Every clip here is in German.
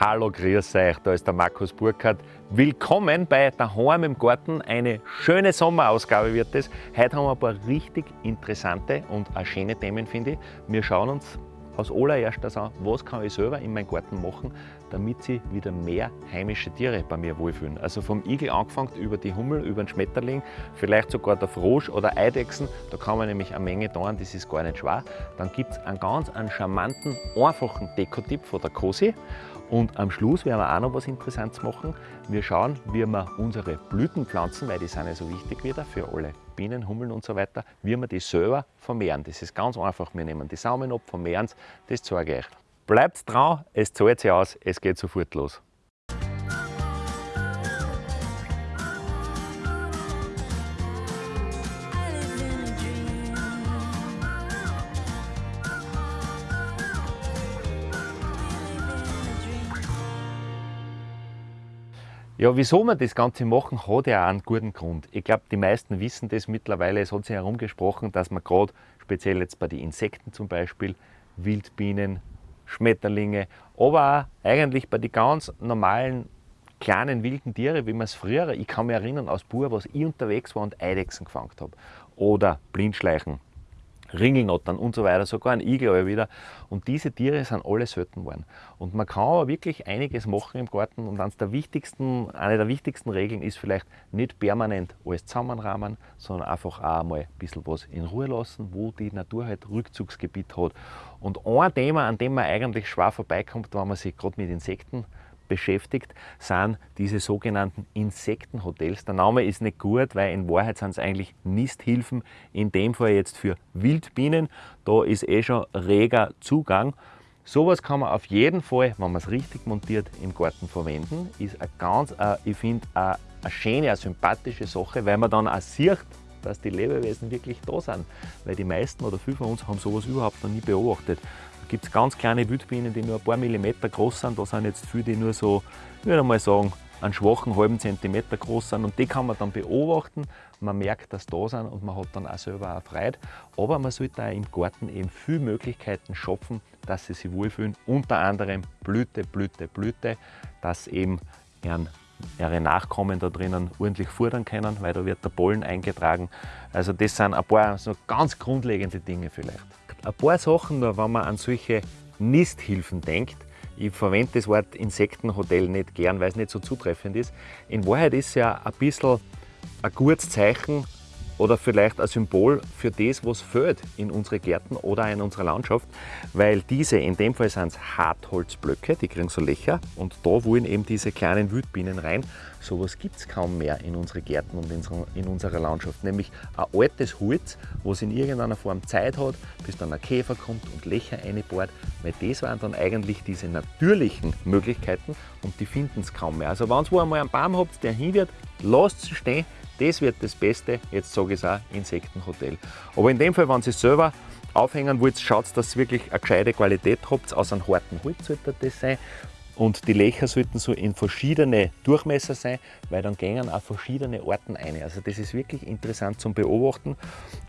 Hallo, grüß euch, da ist der Markus Burkhardt. Willkommen bei Daheim im Garten. Eine schöne Sommerausgabe wird es. Heute haben wir ein paar richtig interessante und auch schöne Themen, finde ich. Wir schauen uns als allererstes an, was kann ich selber in meinem Garten machen, damit sie wieder mehr heimische Tiere bei mir wohlfühlen. Also vom Igel angefangen über die Hummel, über den Schmetterling, vielleicht sogar der Frosch oder Eidechsen. Da kann man nämlich eine Menge tun, das ist gar nicht schwer. Dann gibt es einen ganz einen charmanten, einfachen Dekotipp von der Cosi. Und am Schluss werden wir auch noch was Interessantes machen. Wir schauen, wie wir unsere Blütenpflanzen, weil die sind ja so wichtig wieder für alle Bienen, Hummeln und so weiter, wie wir die selber vermehren. Das ist ganz einfach. Wir nehmen die Samen ab, vermehren es, das zeige ich euch. Bleibt dran, es zahlt sich aus, es geht sofort los. Ja, wieso wir das Ganze machen, hat ja auch einen guten Grund. Ich glaube, die meisten wissen das mittlerweile. Es hat sich herumgesprochen, dass man gerade, speziell jetzt bei den Insekten zum Beispiel, Wildbienen, Schmetterlinge, aber auch eigentlich bei den ganz normalen kleinen wilden Tiere, wie man es früher, ich kann mich erinnern aus Bur, was ich unterwegs war und Eidechsen gefangen habe. Oder Blindschleichen, Ringelnottern und so weiter, sogar ein Igel wieder. Und diese Tiere sind alle selten geworden. Und man kann aber wirklich einiges machen im Garten und eines der wichtigsten, eine der wichtigsten Regeln ist vielleicht nicht permanent alles zusammenrahmen, sondern einfach auch mal ein bisschen was in Ruhe lassen, wo die Natur halt Rückzugsgebiet hat. Und ein Thema, an dem man eigentlich schwer vorbeikommt, wenn man sich gerade mit Insekten beschäftigt, sind diese sogenannten Insektenhotels. Der Name ist nicht gut, weil in Wahrheit sind es eigentlich Nisthilfen, in dem Fall jetzt für Wildbienen. Da ist eh schon reger Zugang. Sowas kann man auf jeden Fall, wenn man es richtig montiert, im Garten verwenden. Ist eine ganz, äh, ich finde, eine, eine schöne, eine sympathische Sache, weil man dann auch sieht, dass die Lebewesen wirklich da sind. Weil die meisten oder viele von uns haben sowas überhaupt noch nie beobachtet gibt es ganz kleine Wildbienen, die nur ein paar Millimeter groß sind. Da sind jetzt viele, die nur so, ich würde mal sagen, einen schwachen halben Zentimeter groß sind und die kann man dann beobachten. Man merkt, dass da sind und man hat dann auch selber auch Freude. Aber man sollte auch im Garten eben viele Möglichkeiten schaffen, dass sie sich wohlfühlen. Unter anderem Blüte, Blüte, Blüte, dass eben ihren, ihre Nachkommen da drinnen ordentlich fordern können, weil da wird der Pollen eingetragen. Also das sind ein paar so ganz grundlegende Dinge vielleicht. Ein paar Sachen noch, wenn man an solche Nisthilfen denkt. Ich verwende das Wort Insektenhotel nicht gern, weil es nicht so zutreffend ist. In Wahrheit ist es ja ein bisschen ein gutes Zeichen oder vielleicht ein Symbol für das, was fehlt in unsere Gärten oder in unserer Landschaft, weil diese, in dem Fall sind es Hartholzblöcke, die kriegen so Löcher und da wollen eben diese kleinen Wildbienen rein. Sowas gibt es kaum mehr in unsere Gärten und in unserer Landschaft, nämlich ein altes Holz, was in irgendeiner Form Zeit hat, bis dann ein Käfer kommt und Löcher einbohrt, weil das waren dann eigentlich diese natürlichen Möglichkeiten und die finden es kaum mehr. Also wenn ihr einmal einen Baum habt, der hin wird, lasst es stehen, das wird das Beste, jetzt sage ich es auch, Insektenhotel. Aber in dem Fall, wenn Sie es selber aufhängen wollt, schaut, dass ihr wirklich eine gescheite Qualität habt. Aus einem harten Holz sollte das sein. Und die Löcher sollten so in verschiedene Durchmesser sein, weil dann gehen auch verschiedene Orten ein. Also das ist wirklich interessant zum Beobachten.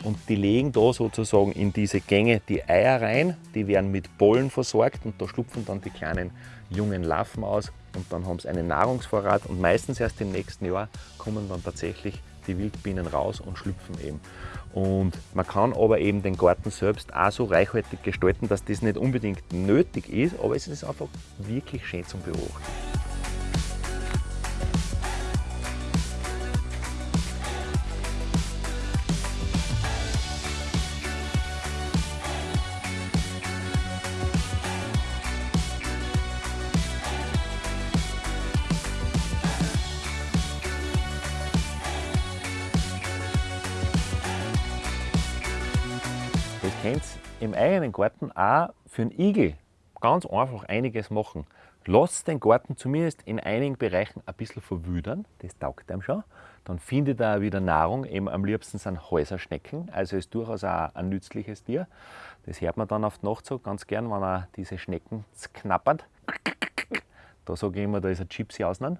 Und die legen da sozusagen in diese Gänge die Eier rein, die werden mit Pollen versorgt und da schlupfen dann die kleinen jungen Larven aus und dann haben sie einen Nahrungsvorrat und meistens erst im nächsten Jahr kommen dann tatsächlich die Wildbienen raus und schlüpfen eben. Und man kann aber eben den Garten selbst auch so reichhaltig gestalten, dass das nicht unbedingt nötig ist, aber es ist einfach wirklich schön zum Beobachten. Im eigenen Garten auch für einen Igel ganz einfach einiges machen. Lasst den Garten zumindest in einigen Bereichen ein bisschen verwüdern, das taugt einem schon. Dann findet er wieder Nahrung, eben am liebsten sind Häuserschnecken, also ist durchaus auch ein nützliches Tier. Das hört man dann auf die Nacht so ganz gern, wenn er diese Schnecken knappert. Da sage ich immer, da ist ein Gypsy ausnehmen.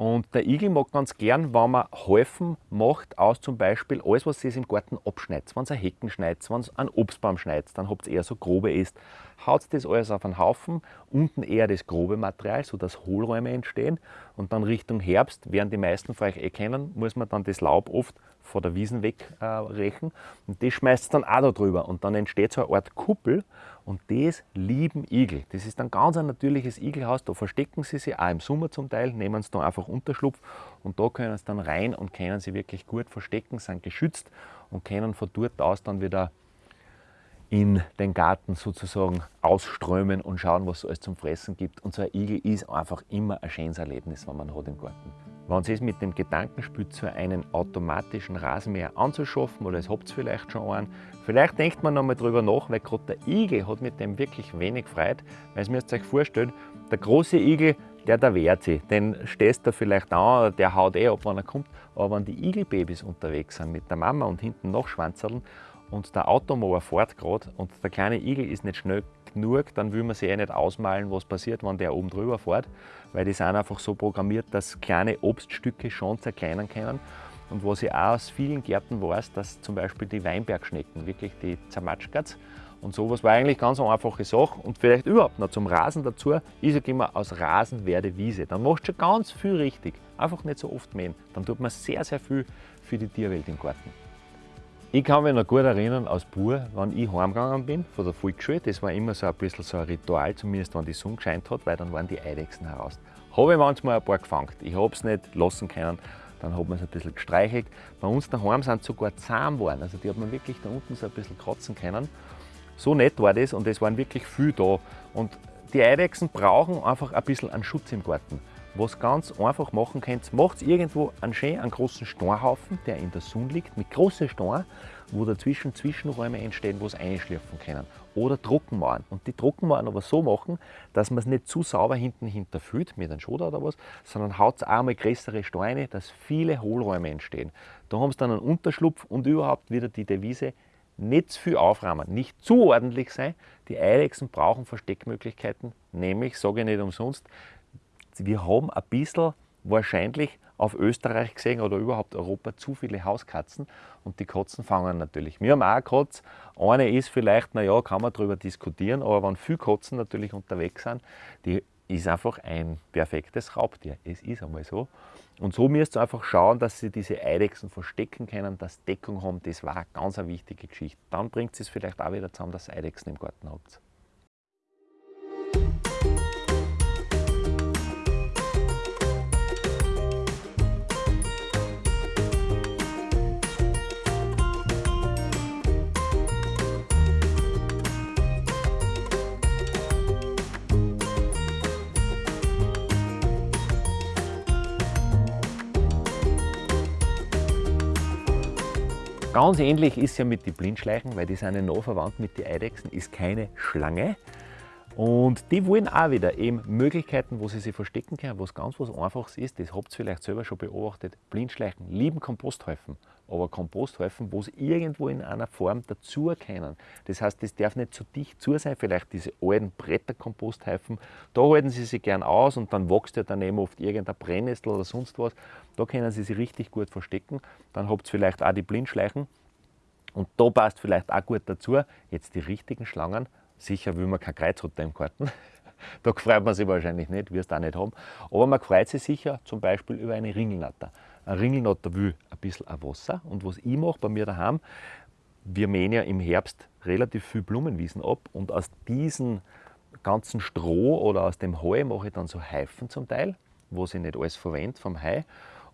Und der Igel mag ganz gern, wenn man Häufen macht aus zum Beispiel alles, was ihr im Garten abschneidet. Wenn ihr Hecken schneidet, wenn ihr einen Obstbaum schneidet, dann habt ihr eher so grobe Äste. haut das alles auf einen Haufen, unten eher das grobe Material, sodass Hohlräume entstehen und dann Richtung Herbst, werden die meisten von euch eh kennen, muss man dann das Laub oft von der Wiesen wegrechen äh, und das schmeißt dann auch da drüber. Und dann entsteht so eine Art Kuppel. Und das lieben Igel. Das ist ein ganz ein natürliches Igelhaus, da verstecken sie sich auch im Sommer zum Teil, nehmen sie da einfach Unterschlupf. Und da können sie dann rein und können sie wirklich gut verstecken, sind geschützt und können von dort aus dann wieder in den Garten sozusagen ausströmen und schauen, was es alles zum Fressen gibt. Und so ein Igel ist einfach immer ein schönes Erlebnis, wenn man hat im Garten. Wenn Sie es mit dem Gedanken spielt, so einen automatischen Rasenmäher anzuschaffen, oder es habt ihr vielleicht schon einen, vielleicht denkt man nochmal drüber nach, weil gerade der Igel hat mit dem wirklich wenig Freude, weil ihr müsst euch vorstellen, der große Igel, der, der wehrt sich, den stehst du vielleicht an, der haut eh ab, wenn er kommt, aber wenn die Igelbabys unterwegs sind mit der Mama und hinten noch Schwanzerln und der Automower fährt gerade und der kleine Igel ist nicht schnell genug, dann will man sich eh nicht ausmalen, was passiert, wenn der oben drüber fährt, weil die sind einfach so programmiert, dass kleine Obststücke schon zerkleinern können. Und was ich auch aus vielen Gärten weiß, dass zum Beispiel die Weinbergschnecken, wirklich die Zermatschkatz und sowas war eigentlich ganz eine einfache Sache. Und vielleicht überhaupt noch zum Rasen dazu, ich sage immer, aus Rasen werde Wiese. Dann machst du schon ganz viel richtig. Einfach nicht so oft mähen. Dann tut man sehr, sehr viel für die Tierwelt im Garten. Ich kann mich noch gut erinnern als Bub, wenn ich heimgegangen bin von der Volksschule, das war immer so ein bisschen so ein Ritual, zumindest wenn die Sonne gescheint hat, weil dann waren die Eidechsen heraus. Habe ich manchmal ein paar gefangen. Ich habe es nicht lassen können, dann hat man es ein bisschen gestreichelt. Bei uns daheim sind sogar zahm geworden, also die hat man wirklich da unten so ein bisschen kratzen können. So nett war das und es waren wirklich viel da. Und die Eidechsen brauchen einfach ein bisschen einen Schutz im Garten was ganz einfach machen könnt, macht irgendwo einen schönen, einen großen Steinhaufen, der in der Sonne liegt, mit großen Steinen, wo dazwischen Zwischenräume entstehen, wo es einschlürfen können. Oder Trockenmauern. Und die Trockenmauern aber so machen, dass man es nicht zu sauber hinten hinterfüllt, mit einem Schoder oder was, sondern haut auch mal größere Steine, dass viele Hohlräume entstehen. Da haben sie dann einen Unterschlupf und überhaupt wieder die Devise, nicht zu viel aufräumen, nicht zu ordentlich sein. Die Eidechsen brauchen Versteckmöglichkeiten, nämlich, sage ich nicht umsonst, wir haben ein bisschen wahrscheinlich auf Österreich gesehen oder überhaupt Europa zu viele Hauskatzen und die Katzen fangen natürlich. Wir haben auch eine Katze, eine ist vielleicht, naja, kann man darüber diskutieren, aber wenn viele Katzen natürlich unterwegs sind, die ist einfach ein perfektes Raubtier. Es ist einmal so. Und so müsst ihr einfach schauen, dass sie diese Eidechsen verstecken können, dass Deckung haben. Das war eine ganz eine wichtige Geschichte. Dann bringt es vielleicht auch wieder zusammen, dass ihr Eidechsen im Garten habt. Ganz ähnlich ist es ja mit den Blindschleichen, weil die sind ja noch verwandt mit den Eidechsen, ist keine Schlange. Und die wollen auch wieder eben Möglichkeiten, wo sie sich verstecken können, was ganz was Einfaches ist, das habt ihr vielleicht selber schon beobachtet. Blindschleichen lieben Komposthäufen, aber Komposthäufen, wo sie irgendwo in einer Form dazu können. Das heißt, das darf nicht zu dicht zu sein, vielleicht diese alten Bretterkomposthäufen, da halten sie sich gern aus und dann wächst ja daneben oft irgendein Brennnessel oder sonst was. Da können sie sich richtig gut verstecken. Dann habt ihr vielleicht auch die Blindschleichen. Und da passt vielleicht auch gut dazu, jetzt die richtigen Schlangen Sicher will man kein Kreuzrotter im Garten. da freut man sich wahrscheinlich nicht, wirst du auch nicht haben. Aber man freut sich sicher zum Beispiel über eine Ringelnatter. Ein Ringelnatter will ein bisschen Wasser. Und was ich mache bei mir daheim, wir mähen ja im Herbst relativ viel Blumenwiesen ab und aus diesem ganzen Stroh oder aus dem Heu mache ich dann so Heifen zum Teil, wo ich nicht alles verwende vom Heu.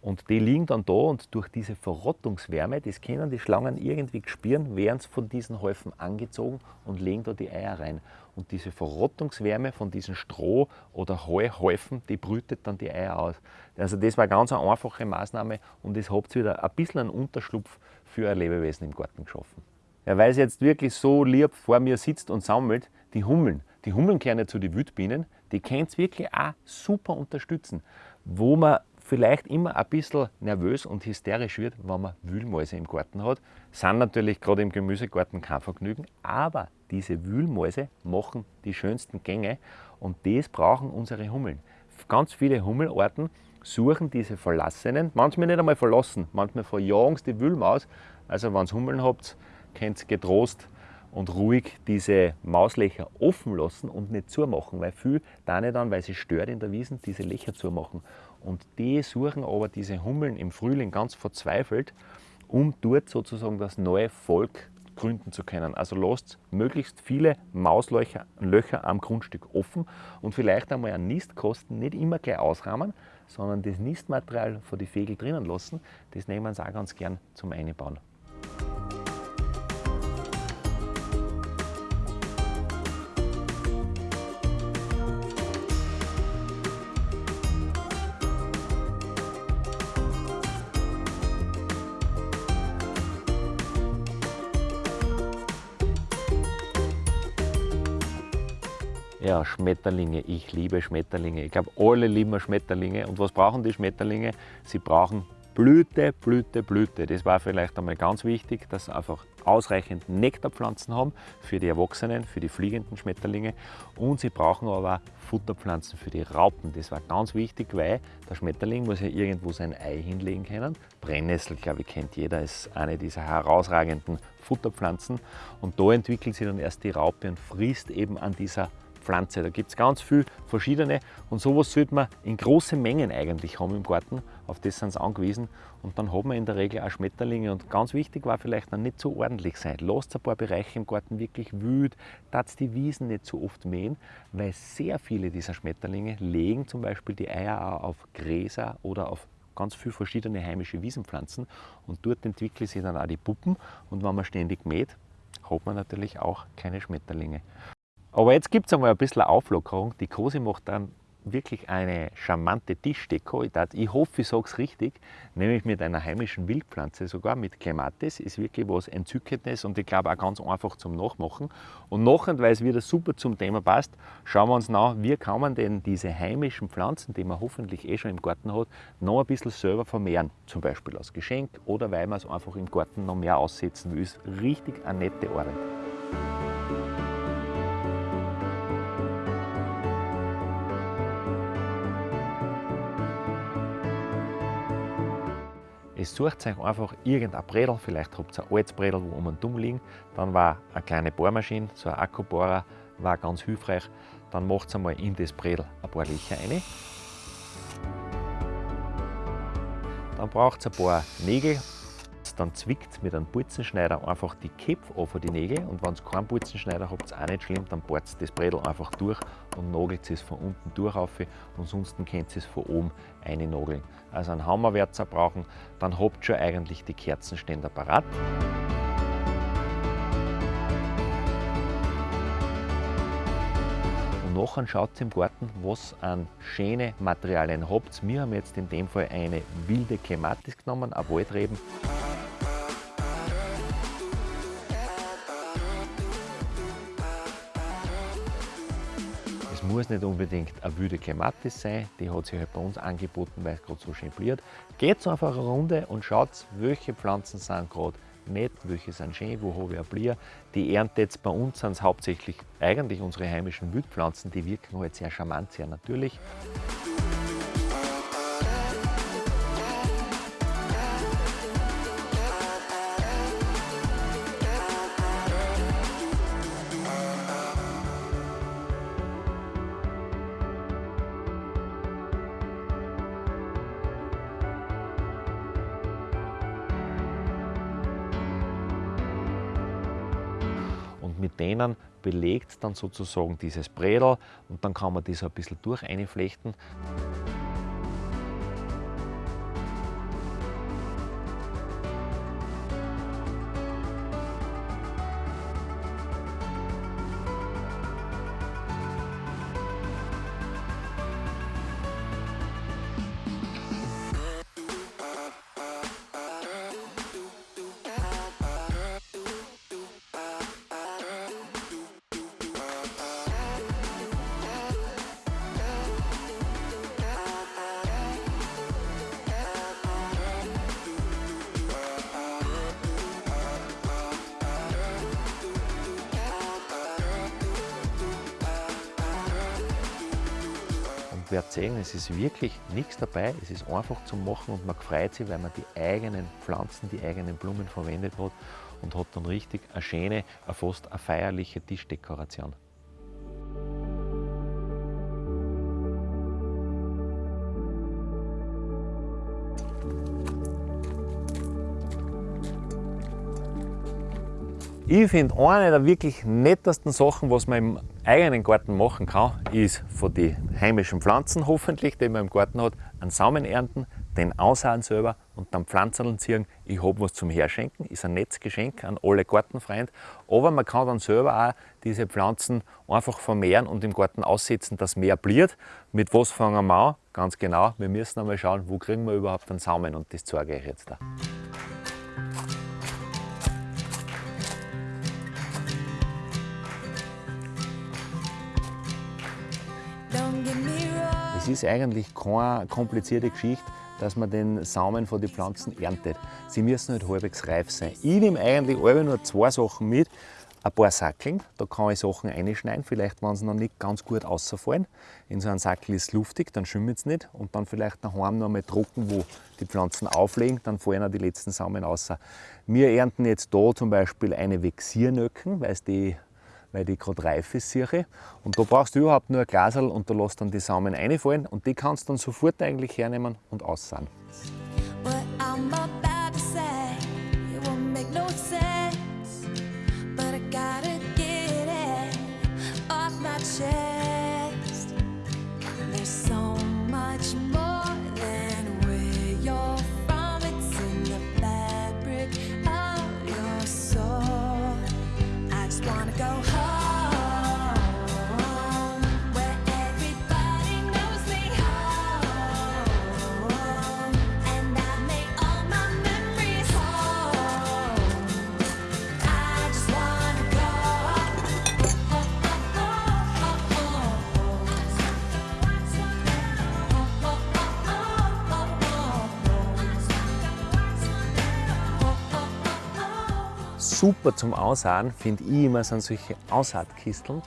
Und die liegen dann da und durch diese Verrottungswärme, das können die Schlangen irgendwie spüren, werden sie von diesen Häufen angezogen und legen da die Eier rein. Und diese Verrottungswärme von diesen Stroh- oder Heuhäufen, die brütet dann die Eier aus. Also das war eine ganz einfache Maßnahme und es habt wieder ein bisschen einen Unterschlupf für ein Lebewesen im Garten geschaffen. Ja, weil es jetzt wirklich so lieb vor mir sitzt und sammelt, die Hummeln. Die Hummeln kehren ja zu den Wildbienen, die können es wirklich auch super unterstützen. Wo man vielleicht immer ein bisschen nervös und hysterisch wird, wenn man Wühlmäuse im Garten hat. Sind natürlich gerade im Gemüsegarten kein Vergnügen, aber diese Wühlmäuse machen die schönsten Gänge und das brauchen unsere Hummeln. Ganz viele Hummelarten suchen diese verlassenen, manchmal nicht einmal verlassen, manchmal verjagen sie die Wühlmaus. Also wenn ihr Hummeln habt, könnt ihr getrost und ruhig diese Mauslöcher offen lassen und nicht zumachen, weil viel da nicht dann, weil sie stört in der Wiesen, diese Löcher zumachen. Und die suchen aber diese Hummeln im Frühling ganz verzweifelt, um dort sozusagen das neue Volk gründen zu können. Also lasst möglichst viele Mauslöcher Löcher am Grundstück offen und vielleicht einmal an Nistkosten nicht immer gleich ausrahmen, sondern das Nistmaterial von den Vögeln drinnen lassen. Das nehmen sie auch ganz gern zum Einbauen. Schmetterlinge. Ich liebe Schmetterlinge. Ich glaube, alle lieben Schmetterlinge. Und was brauchen die Schmetterlinge? Sie brauchen Blüte, Blüte, Blüte. Das war vielleicht einmal ganz wichtig, dass sie einfach ausreichend Nektarpflanzen haben für die Erwachsenen, für die fliegenden Schmetterlinge. Und sie brauchen aber Futterpflanzen für die Raupen. Das war ganz wichtig, weil der Schmetterling muss ja irgendwo sein Ei hinlegen können. Brennnessel, glaube ich, kennt jeder, ist eine dieser herausragenden Futterpflanzen. Und da entwickelt sich dann erst die Raupe und frisst eben an dieser Pflanze. Da gibt es ganz viele verschiedene und sowas sollte man in großen Mengen eigentlich haben im Garten. Auf das sind sie angewiesen und dann hat man in der Regel auch Schmetterlinge und ganz wichtig war vielleicht dann nicht so ordentlich sein. Lasst ein paar Bereiche im Garten wirklich wüt, tat die Wiesen nicht so oft mähen, weil sehr viele dieser Schmetterlinge legen zum Beispiel die Eier auch auf Gräser oder auf ganz viele verschiedene heimische Wiesenpflanzen und dort entwickeln sich dann auch die Puppen und wenn man ständig mäht, hat man natürlich auch keine Schmetterlinge. Aber jetzt gibt es einmal ein bisschen Auflockerung. Die Cosi macht dann wirklich eine charmante Tischdeko. Ich hoffe, ich sage es richtig, nämlich mit einer heimischen Wildpflanze, sogar mit Clematis, ist wirklich was Entzückendes und ich glaube auch ganz einfach zum Nachmachen. Und nachher, weil es wieder super zum Thema passt, schauen wir uns nach, wie kann man denn diese heimischen Pflanzen, die man hoffentlich eh schon im Garten hat, noch ein bisschen selber vermehren. Zum Beispiel als Geschenk oder weil man es einfach im Garten noch mehr aussetzen will. Ist richtig eine nette Arbeit. Es sucht euch einfach irgendein Bredel, vielleicht habt ihr ein altes Bredel, wo um und dumm liegen. Dann war eine kleine Bohrmaschine, so ein Akkubohrer, war ganz hilfreich. Dann macht ihr einmal in das Bredel ein paar Löcher rein. Dann braucht ihr ein paar Nägel dann zwickt mit einem Putzenschneider einfach die Köpfe von die Nägel und wenn ihr keinen Putzenschneider habt, ist auch nicht schlimm, dann bohrt das Bredel einfach durch und nagelt es von unten durch auf ansonsten könnt ihr es von oben einnageln. Also einen Hammerwärzer brauchen, dann habt ihr schon eigentlich die Kerzenständer parat. nachher schaut im Garten, was an schönen Materialien habt. Wir haben jetzt in dem Fall eine wilde Clematis genommen, ein Waldreben. Muss nicht unbedingt eine wilde Clematis sein, die hat sich halt bei uns angeboten, weil es gerade so schön blüht. Geht einfach eine Runde und schaut, welche Pflanzen sind gerade nett, welche sind schön, wo habe ich ein Blier. Die erntet jetzt bei uns sind hauptsächlich eigentlich unsere heimischen Wildpflanzen, die wirken halt sehr charmant, sehr natürlich. Belegt dann sozusagen dieses Bredel und dann kann man das ein bisschen durch einflechten. Werdet sehen, es ist wirklich nichts dabei, es ist einfach zum Machen und man freut sich, weil man die eigenen Pflanzen, die eigenen Blumen verwendet hat und hat dann richtig eine schöne, fast eine feierliche Tischdekoration. Ich finde, eine der wirklich nettesten Sachen, was man im eigenen Garten machen kann, ist von den heimischen Pflanzen hoffentlich, die man im Garten hat, einen Samen ernten, den aussahen selber und dann Pflanzen ziehen. Ich habe was zum Herschenken, ist ein nettes Geschenk an alle Gartenfreunde. Aber man kann dann selber auch diese Pflanzen einfach vermehren und im Garten aussetzen, dass mehr bliert. Mit was fangen wir an? Ganz genau, wir müssen einmal schauen, wo kriegen wir überhaupt einen Samen und das zeige ich euch jetzt da. Es ist eigentlich keine komplizierte Geschichte, dass man den Samen von den Pflanzen erntet. Sie müssen halt halbwegs reif sein. Ich nehme eigentlich alle nur zwei Sachen mit. Ein paar Sackeln, da kann ich Sachen einschneiden, vielleicht wenn sie noch nicht ganz gut rausfallen. In so einem Sackel ist es luftig, dann schwimmt es nicht. Und dann vielleicht daheim noch einmal trocken, wo die Pflanzen auflegen, dann fallen auch die letzten Samen raus. Wir ernten jetzt da zum Beispiel eine Vexiernöcken, weil es die weil die gerade reif ist, sehe Und da brauchst du überhaupt nur ein Glasel und da lässt dann die Samen reinfallen und die kannst du dann sofort eigentlich hernehmen und aussehen. Super zum Aussahen, finde ich immer, sind solche Aussaatkisteln.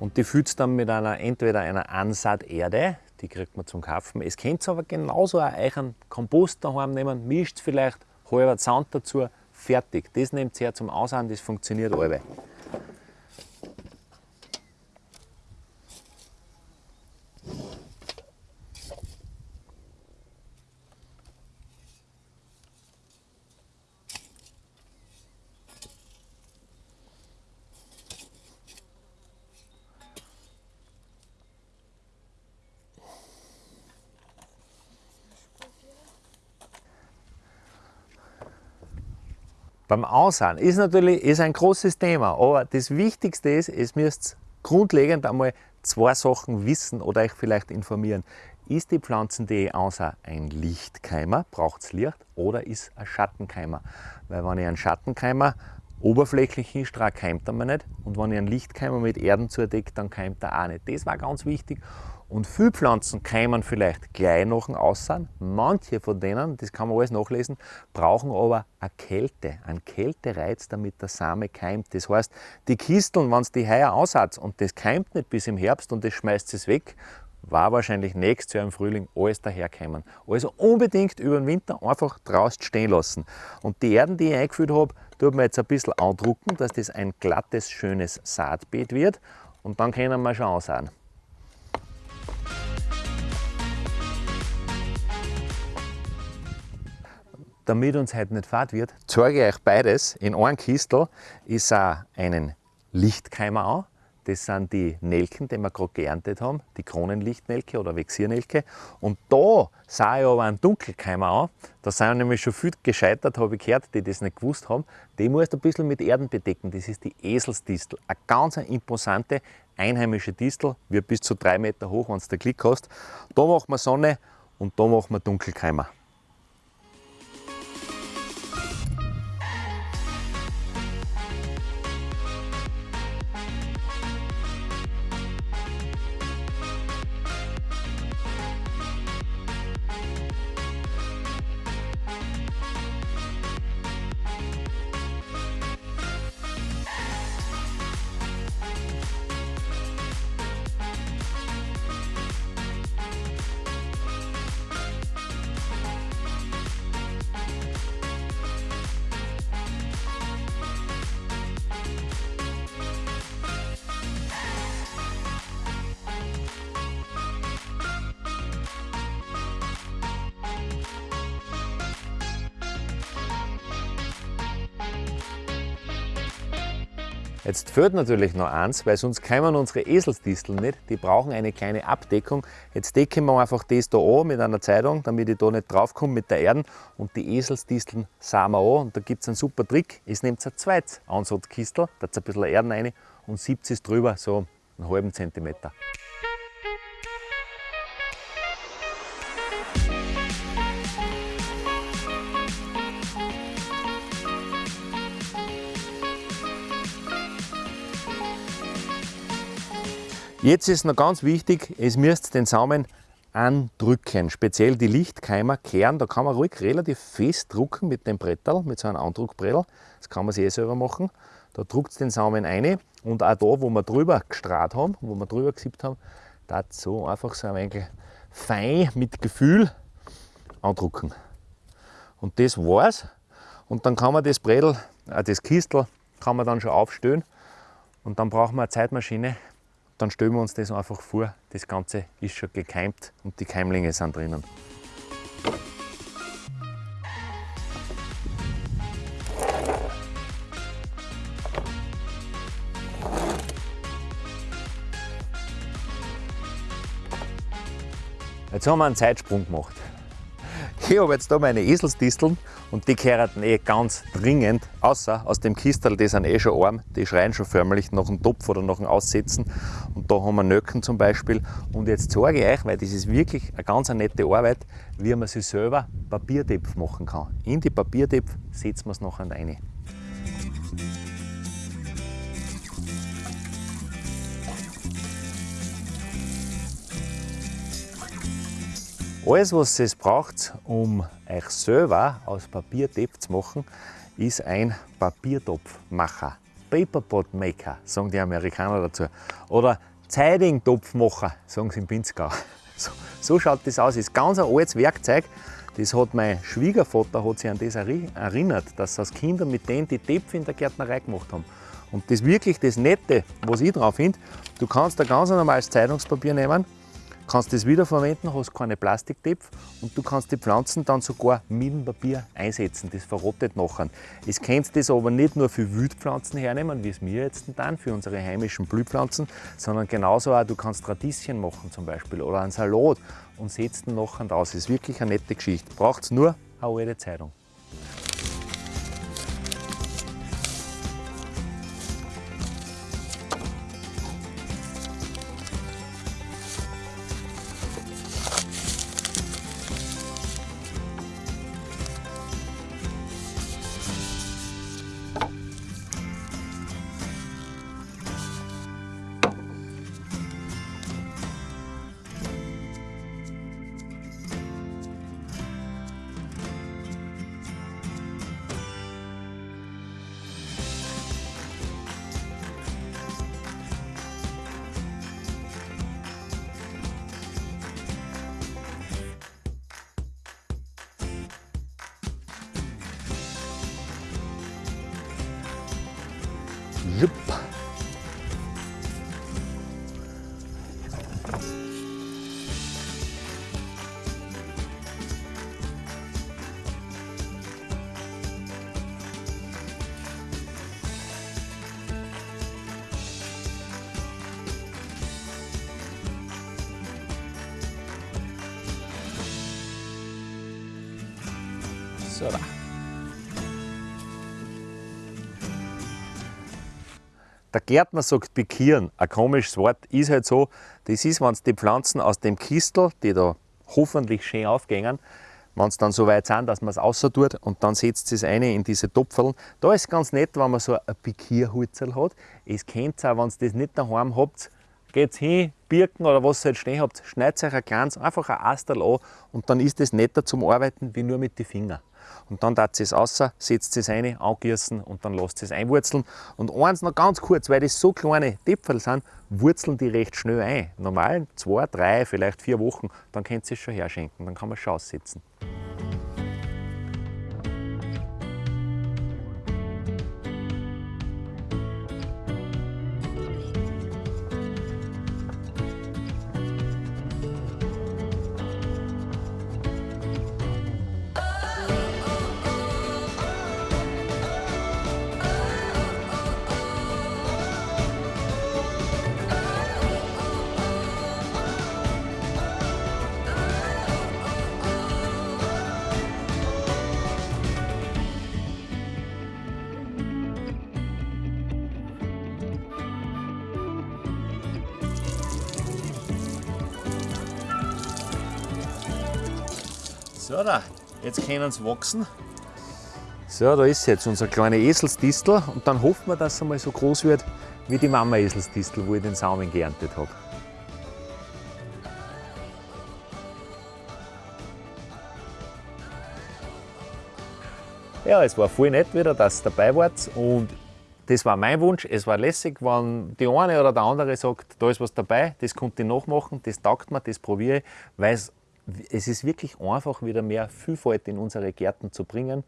Und die füllst dann mit einer, entweder einer Ansaaterde, die kriegt man zum Kaufen. Es könnt aber genauso auch einen Kompost daheim nehmen, mischt vielleicht halber Sand dazu, fertig. Das nehmt ihr zum Aussahen, das funktioniert alle. Beim Aussehen ist natürlich ist ein großes Thema, aber das Wichtigste ist, es müsst grundlegend einmal zwei Sachen wissen oder euch vielleicht informieren. Ist die Pflanzen, die ich ansah, ein Lichtkeimer, braucht es Licht, oder ist ein Schattenkeimer? Weil wenn ich einen Schattenkeimer oberflächlich hinstrahlt, keimt er mir nicht. Und wenn ich einen Lichtkeimer mit Erden zudecke, dann keimt er auch nicht. Das war ganz wichtig. Und viele Pflanzen keimen vielleicht gleich nach dem Aussehen. Manche von denen, das kann man alles nachlesen, brauchen aber eine Kälte, einen Kältereiz, damit der Same keimt. Das heißt, die Kisteln, wenn es die heuer aushatzt und das keimt nicht bis im Herbst und das schmeißt es weg, war wahrscheinlich nächstes Jahr im Frühling alles daherkommen. Also unbedingt über den Winter einfach draußen stehen lassen. Und die Erden, die ich eingefüllt habe, tut man jetzt ein bisschen andrucken, dass das ein glattes, schönes Saatbeet wird. Und dann können wir schon aussehen. damit uns heute nicht fad wird, zeige ich euch beides. In einem Kistel ist auch einen Lichtkeimer an. Das sind die Nelken, die wir gerade geerntet haben, die Kronenlichtnelke oder Vexiernelke. Und da sah ich aber einen Dunkelkeimer an. Da sind nämlich schon viel gescheitert, habe ich gehört, die das nicht gewusst haben. Die musst du ein bisschen mit Erden bedecken. Das ist die Eselsdistel. Eine ganz imposante einheimische Distel, wird bis zu drei Meter hoch, wenn du Glück hast. Da machen wir Sonne und da machen wir Dunkelkeimer. Jetzt fehlt natürlich noch eins, weil sonst kommen unsere Eselsdisteln nicht. Die brauchen eine kleine Abdeckung. Jetzt decken wir einfach das da an mit einer Zeitung, damit ich da nicht draufkomme mit der Erde. Und die Eselsdisteln sahen wir an. Und da gibt es einen super Trick. Es nimmt ein zweites Ansatzkistel, da ein bisschen Erden rein und 70 es drüber, so einen halben Zentimeter. Jetzt ist noch ganz wichtig, es müsst den Samen andrücken. Speziell die Lichtkeimer kehren, da kann man ruhig relativ fest drucken mit dem Brettel, mit so einem Andruckbrettel. Das kann man sich eh selber machen. Da druckt den Samen ein und auch da, wo wir drüber gestrahlt haben, wo wir drüber gesippt haben, da so einfach so ein wenig fein mit Gefühl andrucken. Und das war's. Und dann kann man das Brettel, äh, das Kistel, kann man dann schon aufstellen. Und dann brauchen wir eine Zeitmaschine, dann stellen wir uns das einfach vor, das Ganze ist schon gekeimt und die Keimlinge sind drinnen. Jetzt haben wir einen Zeitsprung gemacht. Ich habe jetzt da meine Eselsdisteln und die kehren eh ganz dringend, außer aus dem Kistel, die sind eh schon arm, die schreien schon förmlich nach einem Topf oder nach einem Aussetzen. Und da haben wir Nöcken zum Beispiel. Und jetzt zeige ich euch, weil das ist wirklich eine ganz nette Arbeit, wie man sich selber Papiertepf machen kann. In die Papiertepf setzen wir es nachher rein. Alles, was es braucht, um euch selber aus Papier Topf zu machen, ist ein Papiertopfmacher. Paperpot Maker, sagen die Amerikaner dazu. Oder Zeitingtopfmacher, sagen sie im Pinzgau. So, so, schaut das aus. Das ist ganz ein altes Werkzeug. Das hat mein Schwiegervater hat sich an das erinnert, dass als Kinder mit denen die Töpfe in der Gärtnerei gemacht haben. Und das wirklich das Nette, was ich drauf finde, du kannst ein ganz normales Zeitungspapier nehmen, kannst das wiederverwenden, hast keine Plastiktöpfe und du kannst die Pflanzen dann sogar mit dem Papier einsetzen. Das verrottet nachher. Es kannst das aber nicht nur für Wildpflanzen hernehmen, wie es mir jetzt dann für unsere heimischen Blühpflanzen, sondern genauso auch, du kannst Radieschen machen zum Beispiel oder einen Salat und setzt ihn nachher aus. Das ist wirklich eine nette Geschichte. Braucht nur eine alte Zeitung. Da. Der Gärtner sagt pikieren, ein komisches Wort, ist halt so. Das ist, wenn die Pflanzen aus dem Kistel, die da hoffentlich schön aufgehen, wenn es dann so weit sind, dass man es außer tut und dann setzt es eine in diese Topfeln. Da ist ganz nett, wenn man so ein Pikierhutzel hat. Es kennt auch, wenn ihr das nicht daheim habt, geht hin, Birken oder was ihr halt stehen habt, schneidet euch ein kleines, einfach ein Astel an und dann ist es netter zum Arbeiten wie nur mit den Fingern und dann tat es außer, setzt es rein, angießen und dann lasst es einwurzeln. Und eins noch ganz kurz, weil das so kleine Täpferl sind, wurzeln die recht schnell ein. Normal zwei, drei, vielleicht vier Wochen, dann könnt ihr es schon herschenken, dann kann man es schon aussetzen. So, da, jetzt können sie wachsen. So, da ist jetzt unser kleiner Eselsdistel und dann hoffen wir, dass er mal so groß wird wie die Mama Eselsdistel, wo ich den Samen geerntet habe. Ja, es war voll nett wieder, dass ihr dabei wart und das war mein Wunsch. Es war lässig, wenn die eine oder der andere sagt, da ist was dabei, das konnte ich nachmachen, das taugt mir, das probiere ich, weil es, es ist wirklich einfach, wieder mehr Vielfalt in unsere Gärten zu bringen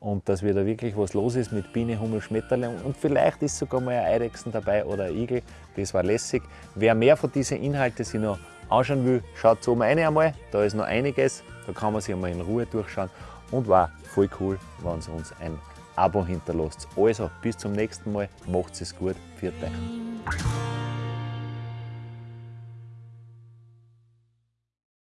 und dass wieder wirklich was los ist mit Biene, Hummel, Schmetterling und vielleicht ist sogar mal ein Eidechsen dabei oder ein Igel, das war lässig. Wer mehr von diesen Inhalten sich noch anschauen will, schaut oben rein einmal, da ist noch einiges, da kann man sich einmal in Ruhe durchschauen und war voll cool, wenn ihr uns ein Abo hinterlasst. Also, bis zum nächsten Mal, macht es gut, für euch.